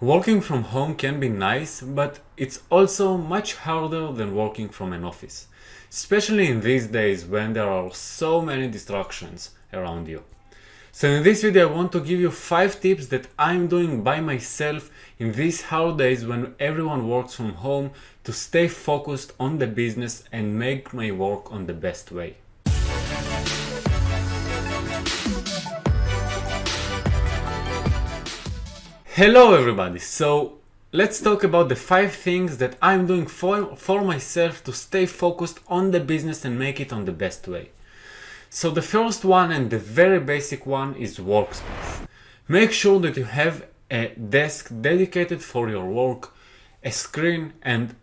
Working from home can be nice, but it's also much harder than working from an office, especially in these days when there are so many distractions around you. So in this video I want to give you 5 tips that I'm doing by myself in these hard days when everyone works from home to stay focused on the business and make my work on the best way. Hello everybody! So let's talk about the five things that I'm doing for, for myself to stay focused on the business and make it on the best way. So the first one and the very basic one is workspace. Make sure that you have a desk dedicated for your work, a screen and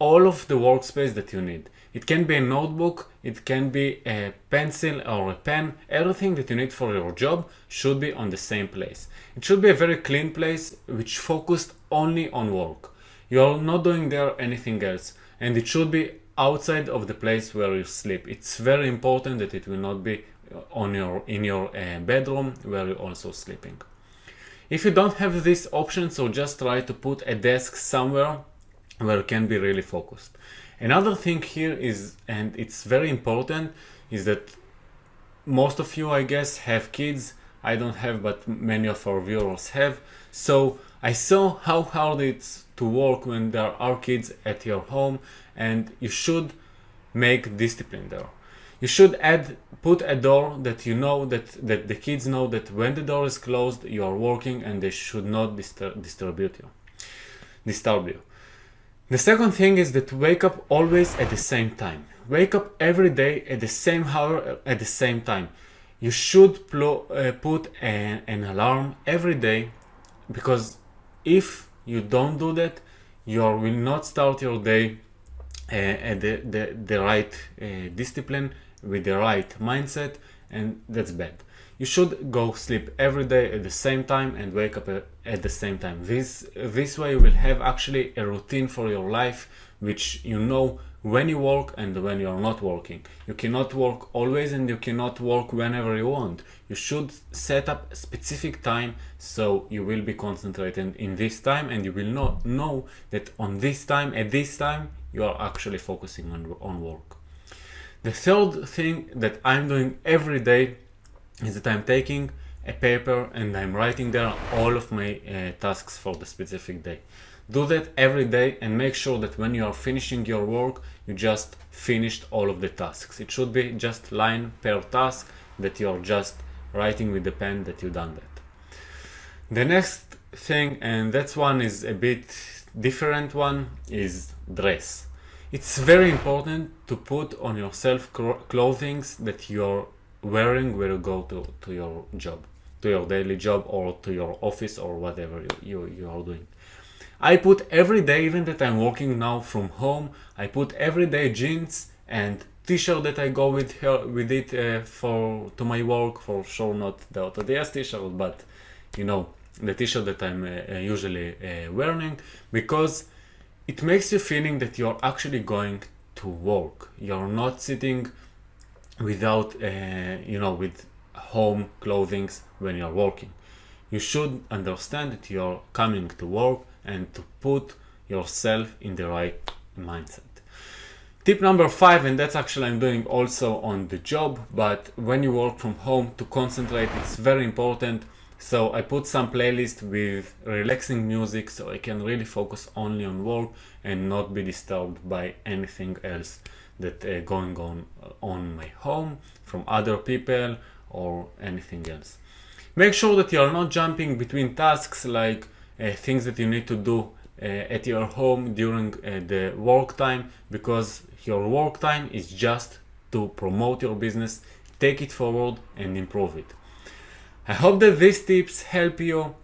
all of the workspace that you need. It can be a notebook, it can be a pencil or a pen, everything that you need for your job should be on the same place. It should be a very clean place which focused only on work. You are not doing there anything else and it should be outside of the place where you sleep. It's very important that it will not be on your in your uh, bedroom where you're also sleeping. If you don't have this option, so just try to put a desk somewhere where you can be really focused. Another thing here is, and it's very important, is that most of you, I guess, have kids. I don't have, but many of our viewers have. So I saw how hard it's to work when there are kids at your home and you should make discipline there. You should add, put a door that you know that, that the kids know that when the door is closed, you are working and they should not disturb, disturb you. Disturb you. The second thing is that wake up always at the same time. Wake up every day at the same hour at the same time. You should uh, put a, an alarm every day because if you don't do that, you will not start your day uh, at the, the, the right uh, discipline with the right mindset and that's bad you should go sleep every day at the same time and wake up uh, at the same time. This, this way you will have actually a routine for your life which you know when you work and when you're not working. You cannot work always and you cannot work whenever you want. You should set up specific time so you will be concentrated in this time and you will not know that on this time, at this time, you are actually focusing on, on work. The third thing that I'm doing every day is that I'm taking a paper and I'm writing there all of my uh, tasks for the specific day. Do that every day and make sure that when you are finishing your work, you just finished all of the tasks. It should be just line per task that you're just writing with the pen that you done that. The next thing, and that one is a bit different one, is dress. It's very important to put on yourself clothing that you're wearing will go to, to your job, to your daily job or to your office or whatever you, you, you are doing. I put every day, even that I'm working now from home, I put every day jeans and t-shirt that I go with her with it uh, for to my work for sure not the AutoDS t-shirt but you know the t-shirt that I'm uh, uh, usually uh, wearing because it makes you feeling that you're actually going to work you're not sitting without uh, you know with home clothing when you're working. You should understand that you're coming to work and to put yourself in the right mindset. Tip number five and that's actually i'm doing also on the job but when you work from home to concentrate it's very important. So i put some playlist with relaxing music so i can really focus only on work and not be disturbed by anything else that uh, going on on my home from other people or anything else. Make sure that you are not jumping between tasks like uh, things that you need to do uh, at your home during uh, the work time because your work time is just to promote your business, take it forward and improve it. I hope that these tips help you.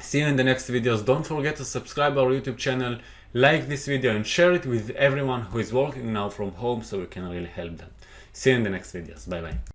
See you in the next videos. Don't forget to subscribe our YouTube channel like this video and share it with everyone who is working now from home so we can really help them. See you in the next videos. Bye bye.